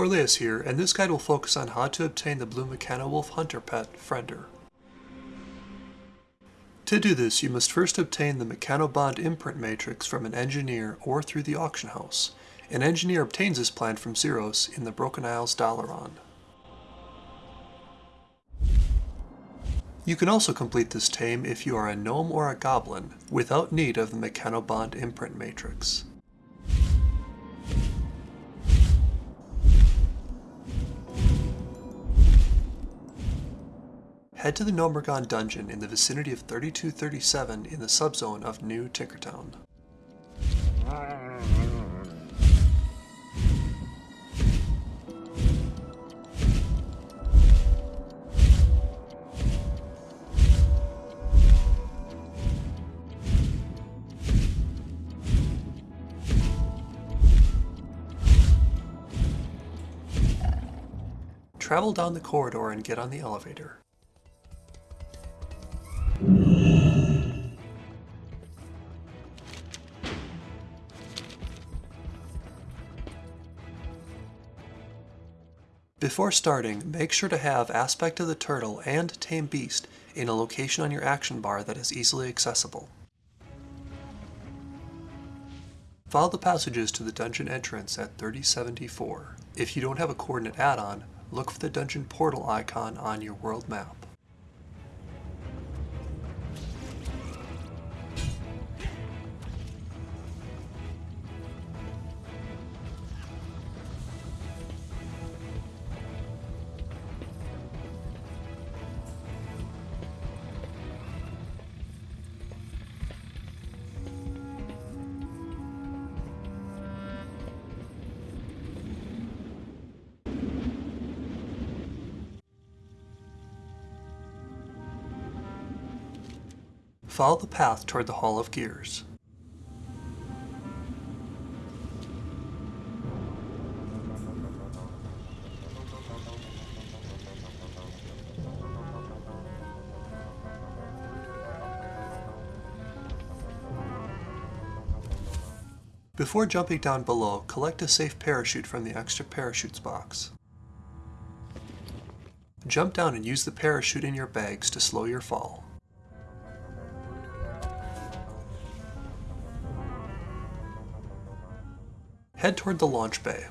Orleus here, and this guide will focus on how to obtain the blue Mechanowolf Hunter pet, Friender. To do this, you must first obtain the Mechanobond imprint matrix from an engineer or through the auction house. An engineer obtains this plant from Xeros in the Broken Isles Dalaran. You can also complete this tame if you are a gnome or a goblin, without need of the Mechanobond imprint matrix. Head to the Gnomeregan dungeon in the vicinity of 3237 in the subzone of New Tinkertown. Travel down the corridor and get on the elevator. Before starting, make sure to have Aspect of the Turtle and Tame Beast in a location on your action bar that is easily accessible. Follow the passages to the dungeon entrance at 3074. If you don't have a coordinate add-on, look for the dungeon portal icon on your world map. Follow the path toward the Hall of Gears. Before jumping down below, collect a safe parachute from the extra parachutes box. Jump down and use the parachute in your bags to slow your fall. Head toward the launch bay.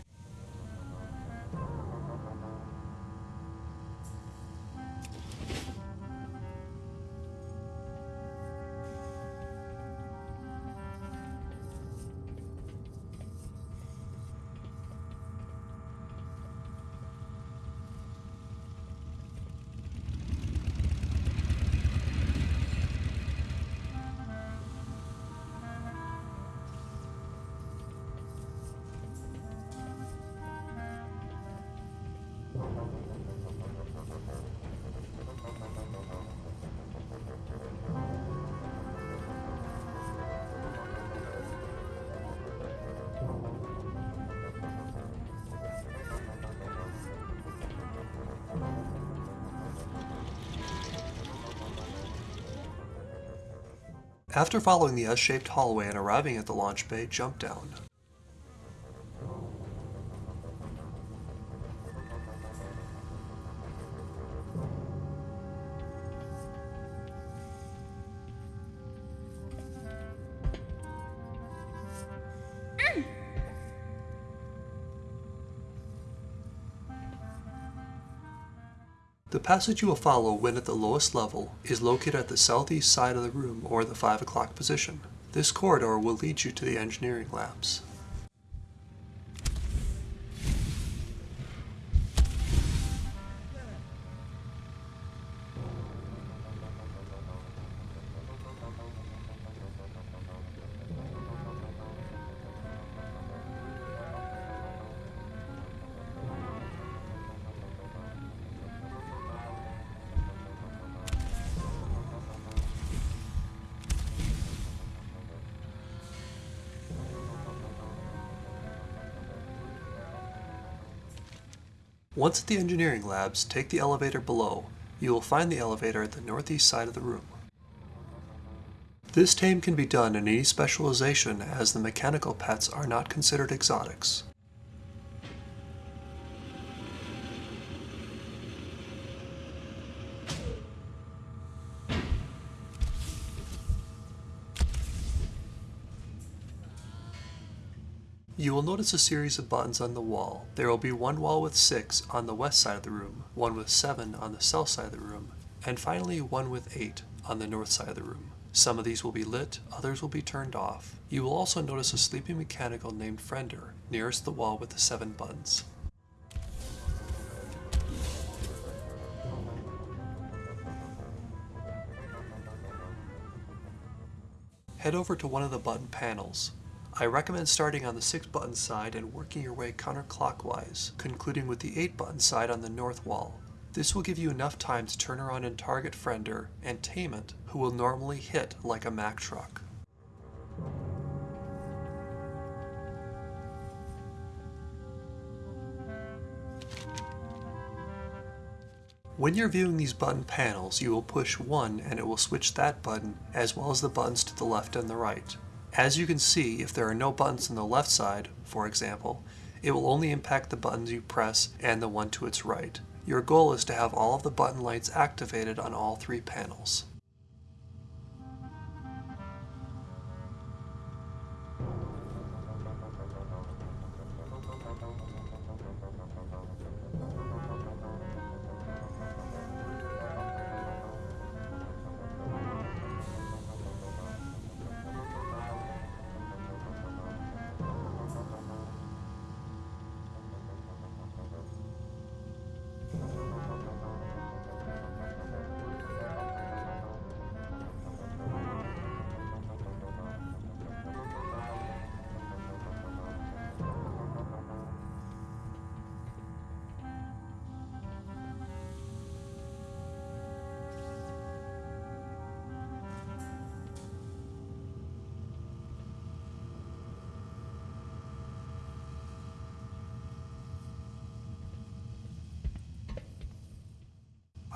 After following the S-shaped hallway and arriving at the launch bay, jump down. The passage you will follow when at the lowest level is located at the southeast side of the room or the 5 o'clock position. This corridor will lead you to the engineering labs. Once at the engineering labs, take the elevator below. You will find the elevator at the northeast side of the room. This tame can be done in any specialization as the mechanical pets are not considered exotics. You will notice a series of buttons on the wall. There will be one wall with 6 on the west side of the room, one with 7 on the south side of the room, and finally one with 8 on the north side of the room. Some of these will be lit, others will be turned off. You will also notice a sleeping mechanical named Friender nearest the wall with the 7 buttons. Head over to one of the button panels. I recommend starting on the 6 button side and working your way counterclockwise, concluding with the 8 button side on the north wall. This will give you enough time to turn around and target Friender and Tainment, who will normally hit like a Mack truck. When you're viewing these button panels, you will push 1 and it will switch that button as well as the buttons to the left and the right. As you can see, if there are no buttons on the left side, for example, it will only impact the buttons you press and the one to its right. Your goal is to have all of the button lights activated on all three panels.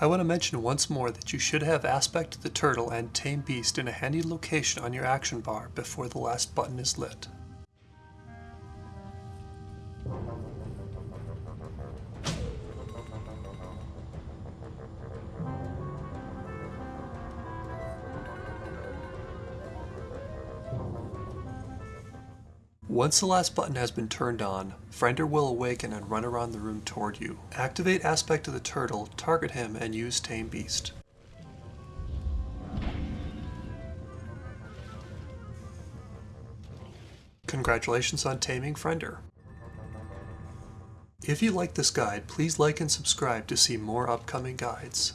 I want to mention once more that you should have Aspect the Turtle and Tame Beast in a handy location on your action bar before the last button is lit. Once the last button has been turned on, Friender will awaken and run around the room toward you. Activate Aspect of the Turtle, target him, and use Tame Beast. Congratulations on taming Friender. If you like this guide, please like and subscribe to see more upcoming guides.